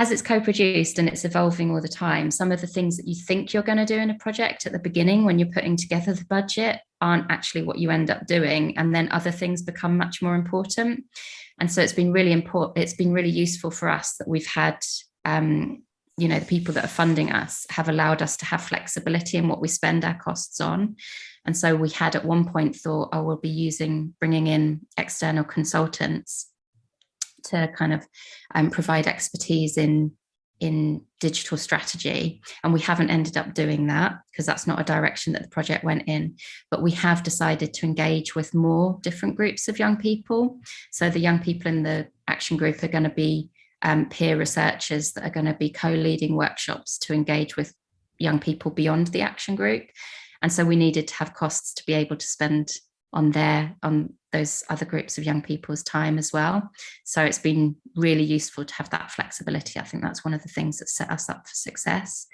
as it's co-produced and it's evolving all the time, some of the things that you think you're going to do in a project at the beginning when you're putting together the budget aren't actually what you end up doing. And then other things become much more important. And so it's been really important. It's been really useful for us that we've had, um, you know, the people that are funding us have allowed us to have flexibility in what we spend our costs on. And so we had at one point thought, oh, we'll be using, bringing in external consultants to kind of um, provide expertise in in digital strategy. And we haven't ended up doing that because that's not a direction that the project went in. But we have decided to engage with more different groups of young people. So the young people in the action group are going to be um, peer researchers that are going to be co-leading workshops to engage with young people beyond the action group. And so we needed to have costs to be able to spend on their on those other groups of young people's time as well. So it's been really useful to have that flexibility. I think that's one of the things that set us up for success